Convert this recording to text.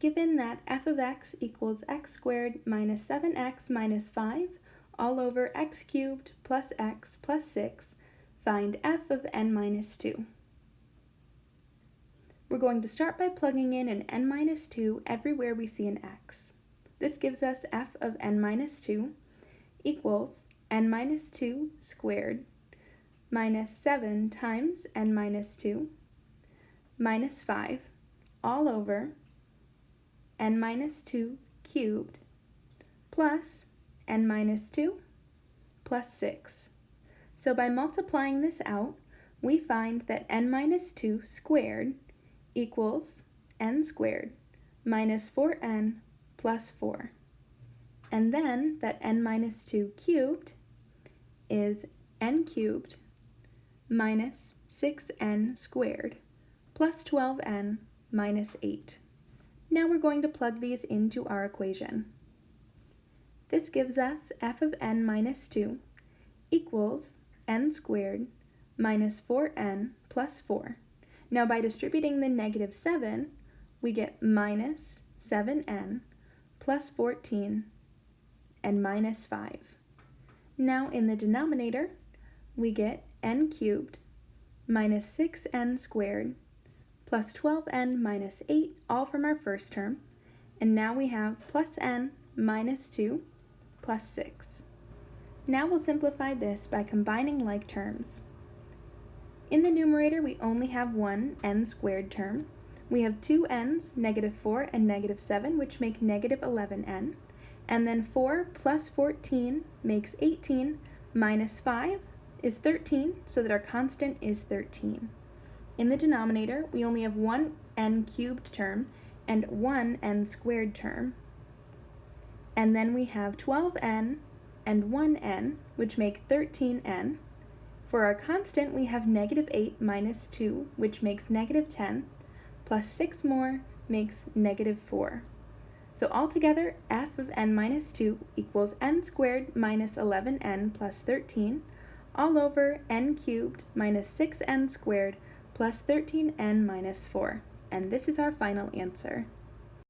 Given that f of x equals x squared minus 7x minus 5 all over x cubed plus x plus 6, find f of n minus 2. We're going to start by plugging in an n minus 2 everywhere we see an x. This gives us f of n minus 2 equals n minus 2 squared minus 7 times n minus 2 minus 5 all over n minus 2 cubed plus n minus 2 plus 6. So by multiplying this out, we find that n minus 2 squared equals n squared minus 4n plus 4. And then that n minus 2 cubed is n cubed minus 6n squared plus 12n minus 8. Now we're going to plug these into our equation. This gives us f of n minus 2 equals n squared minus 4n plus 4. Now by distributing the negative 7, we get minus 7n plus 14 and minus 5. Now in the denominator, we get n cubed minus 6n squared plus 12n minus 8, all from our first term. And now we have plus n minus 2 plus 6. Now we'll simplify this by combining like terms. In the numerator, we only have one n squared term. We have two n's, negative 4 and negative 7, which make negative 11n. And then 4 plus 14 makes 18, minus 5 is 13, so that our constant is 13. In the denominator, we only have one n cubed term and one n squared term. And then we have 12n and 1n, which make 13n. For our constant, we have negative 8 minus 2, which makes negative 10, plus 6 more makes negative 4. So altogether, f of n minus 2 equals n squared minus 11n plus 13, all over n cubed minus 6n squared plus 13n minus 4, and this is our final answer.